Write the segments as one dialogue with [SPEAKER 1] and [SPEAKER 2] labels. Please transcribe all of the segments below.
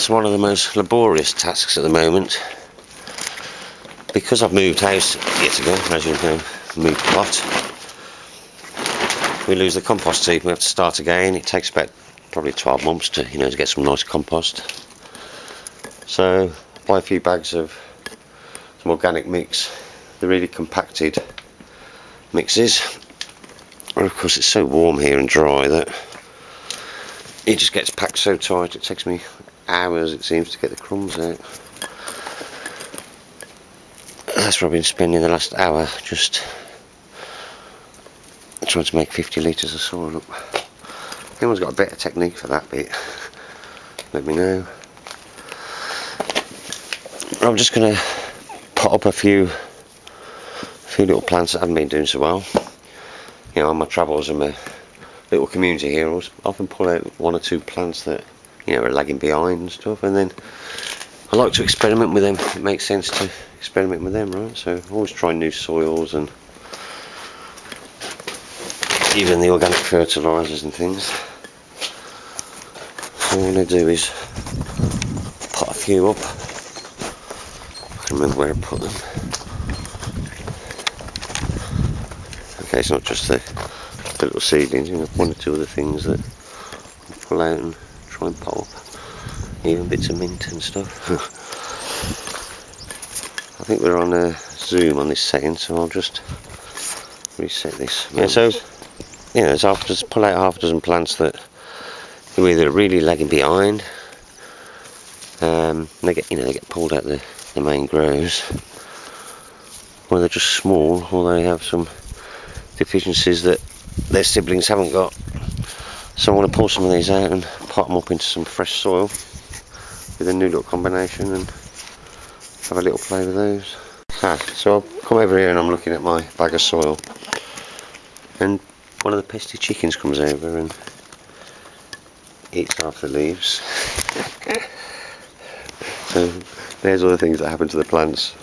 [SPEAKER 1] It's one of the most laborious tasks at the moment. Because I've moved house yet again, as you know, moved plot. We lose the compost heap, we have to start again. It takes about probably 12 months to, you know, to get some nice compost. So, buy a few bags of some organic mix, the really compacted mixes. And of course it's so warm here and dry that it just gets packed so tight it takes me hours it seems to get the crumbs out. That's where I've been spending the last hour just trying to make 50 litres of soil up. Anyone's got a better technique for that bit, let me know. I'm just going to pot up a few, a few little plants that haven't been doing so well. You know, on my travels and my little community here, I often pull out one or two plants that you know are lagging behind and stuff, and then I like to experiment with them. It makes sense to experiment with them, right? So always try new soils and even the organic fertilisers and things. All I'm going to do is put a few up. I can remember where I put them. Okay, it's not just the, the little seedlings, you know, one or two other things that pull out and try and up. Even bits of mint and stuff. I think we're on a zoom on this setting, so I'll just reset this. Yeah, so you know, so I'll just pull out half a dozen plants that either really lagging behind, um, they get you know they get pulled out the, the main grows, or they're just small, or they have some deficiencies that their siblings haven't got. So I want to pull some of these out and pot them up into some fresh soil with a new little combination and have a little play with those. Ah, so I've come over here and I'm looking at my bag of soil and one of the pesky chickens comes over and eats half the leaves. so there's all the things that happen to the plants.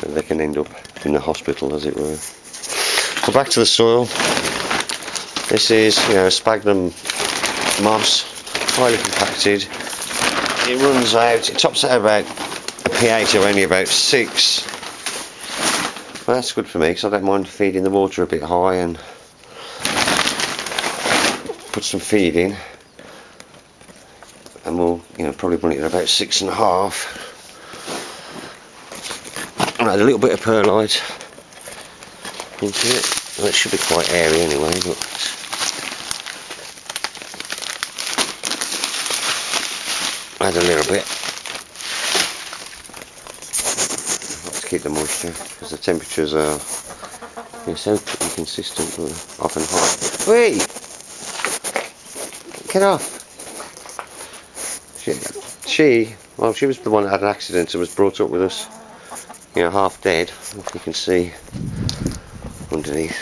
[SPEAKER 1] They can end up in the hospital as it were. So back to the soil. This is you know sphagnum moss, highly compacted. It runs out, it tops out about a pH of only about six. Well, that's good for me because I don't mind feeding the water a bit high and put some feed in and we'll you know probably run it at about six and a half and add a little bit of perlite into it well, it should be quite airy anyway but add a little bit to keep the moisture because the temperatures are so inconsistent often hot wait Get off. She, she, well, she was the one that had an accident and was brought up with us, you know, half dead, if you can see underneath.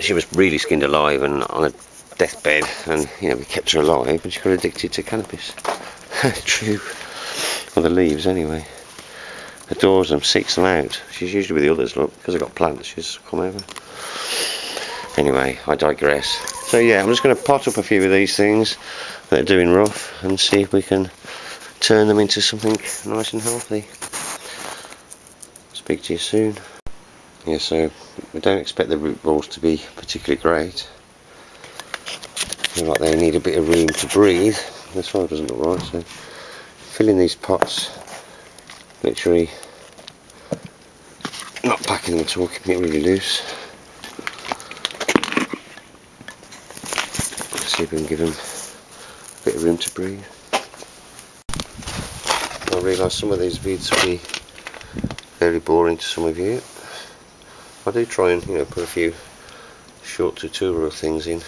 [SPEAKER 1] She was really skinned alive and on a deathbed, and you know, we kept her alive, and she got addicted to cannabis. True. Or the leaves, anyway. Adores them, seeks them out. She's usually with the others, look, because I've got plants, she's come over. Anyway, I digress. So yeah, I'm just going to pot up a few of these things that are doing rough and see if we can turn them into something nice and healthy. Speak to you soon. Yeah, so we don't expect the root balls to be particularly great. Feel like they need a bit of room to breathe. This one doesn't look right, so filling these pots, literally not packing them at all, keeping it really loose. see if we can give them a bit of room to breathe. I realise some of these vids will be very boring to some of you. I do try and you know put a few short tutorial things in.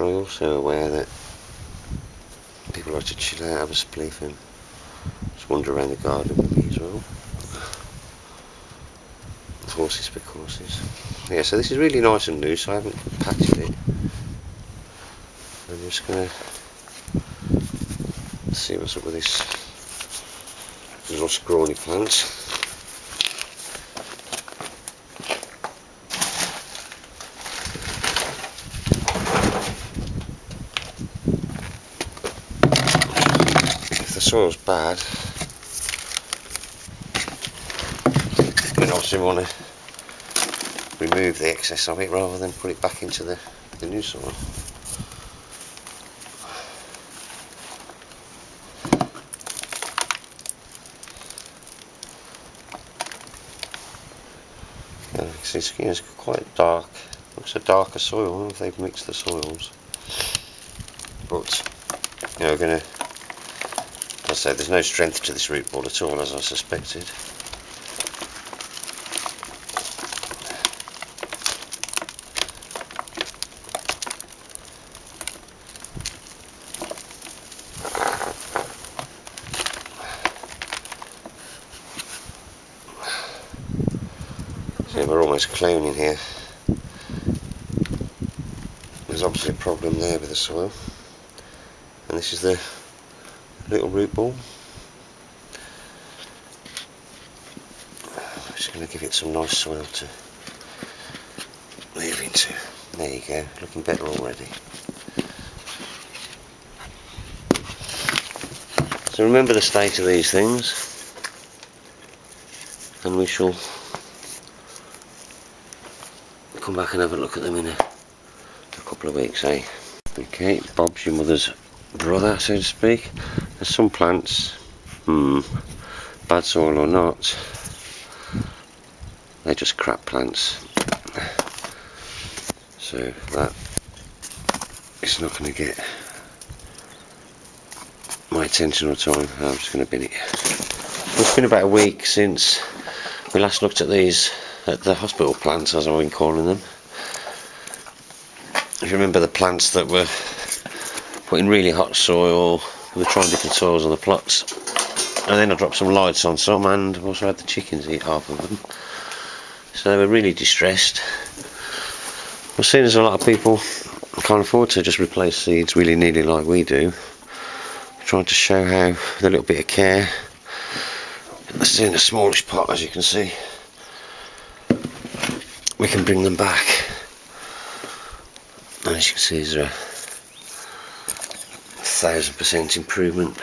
[SPEAKER 1] I'm also aware that people like to chill out, have a spliff and just wander around the garden with me as well. Horses for courses. Yeah, so this is really nice and loose, I haven't patted it. I'm just going to see what's up with this little scrawny plant. Soil's bad. But obviously we want to remove the excess of it rather than put it back into the, the new soil. Yeah, it's, it's quite dark. Looks a darker soil if they've mixed the soils. But you know, we're going said, there's no strength to this root ball at all, as I suspected. See, we're almost cloning here. There's obviously a problem there with the soil. And this is the little root ball. Just going to give it some nice soil to move into. There you go, looking better already. So remember the state of these things and we shall come back and have a look at them in a, a couple of weeks eh? Okay, Bob's your mother's brother so to speak. There's some plants, hmm, bad soil or not, they're just crap plants. So that is not going to get my attention or time. I'm just going to bin it. It's been about a week since we last looked at these at the hospital plants as I've been calling them. If you remember the plants that were put in really hot soil, were trying different soils on the plots and then I dropped some lights on some and also had the chickens eat half of them. So they were really distressed. I've seen as a lot of people can't afford to just replace seeds really nearly like we do. Trying to show how with a little bit of care this is in a smallish pot as you can see we can bring them back and as you can see there's a thousand percent improvement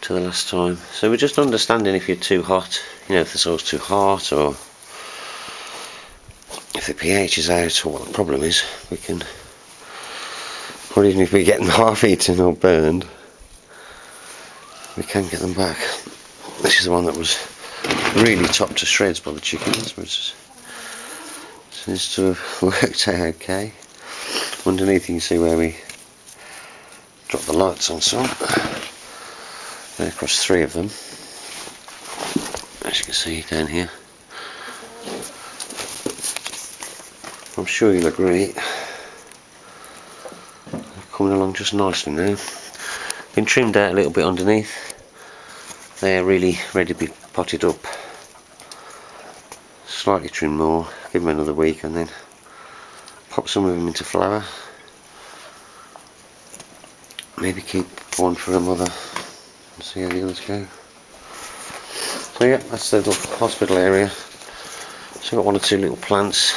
[SPEAKER 1] to the last time. So we're just understanding if you're too hot you know if the soil's too hot or if the pH is out or what the problem is we can or even if we're getting half eaten or burned we can get them back. This is the one that was really chopped to shreds by the chickens which seems to have worked out okay. Underneath you can see where we drop the lights on some. Across three of them. As you can see down here. I'm sure you'll agree. They're coming along just nicely now. Been trimmed out a little bit underneath. They're really ready to be potted up. Slightly trim more. Give them another week and then pop some of them into flower maybe keep one for a mother and see how the others go. So yeah that's the little hospital area. So I've got one or two little plants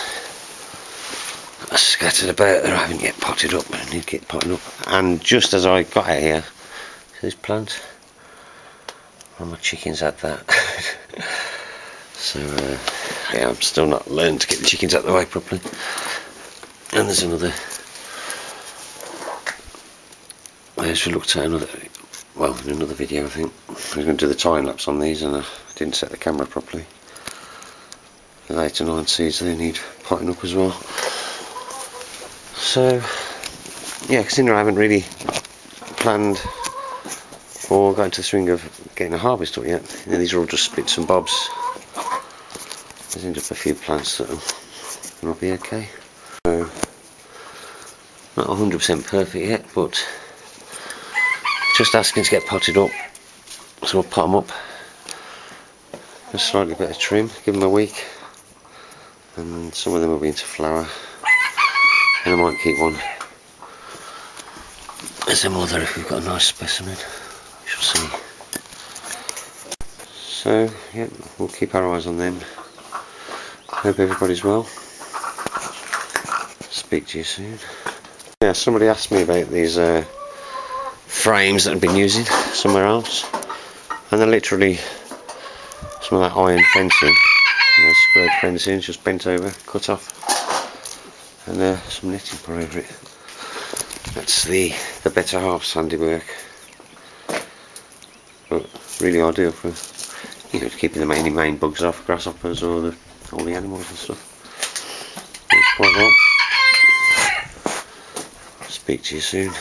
[SPEAKER 1] scattered about that I haven't yet potted up I need to get potted up. And just as I got out here this plant? All my chickens had that. So uh, yeah I'm still not learned to get the chickens out of the way properly. And there's another I actually looked at another well in another video I think. Was going to do the time lapse on these and I didn't set the camera properly. The 8 to 9 seeds they need potting up as well. So yeah considering I haven't really planned or got into the swing of getting a harvest up yet. You know, these are all just bits and bobs. There's ended up a few plants that will be okay. So not 100% perfect yet but just asking to get potted up. So we'll pot them up. A slightly better trim give them a week. And some of them will be into flower and I might keep one. As a mother if we've got a nice specimen. We shall see. So yeah we'll keep our eyes on them. Hope everybody's well. Speak to you soon. Yeah somebody asked me about these uh, frames that I've been using somewhere else. And they're literally some of that iron fencing, you know, squared fencing, just bent over, cut off. And uh, some netting put over it. That's the, the better half's handiwork. But really ideal for you know keeping the main main bugs off, grasshoppers or the all the animals and stuff. It's quite. Speak to you soon.